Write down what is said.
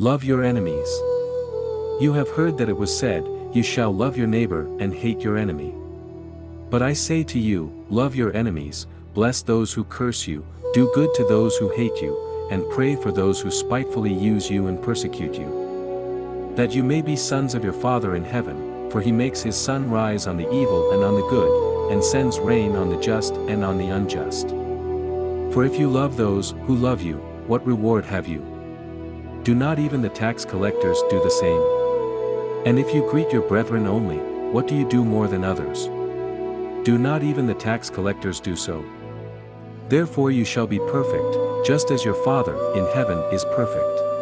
Love your enemies. You have heard that it was said, You shall love your neighbor and hate your enemy. But I say to you, love your enemies, bless those who curse you, do good to those who hate you, and pray for those who spitefully use you and persecute you. That you may be sons of your Father in heaven, for he makes his sun rise on the evil and on the good, and sends rain on the just and on the unjust. For if you love those who love you, what reward have you? Do not even the tax collectors do the same? And if you greet your brethren only, what do you do more than others? Do not even the tax collectors do so? Therefore you shall be perfect, just as your Father in heaven is perfect.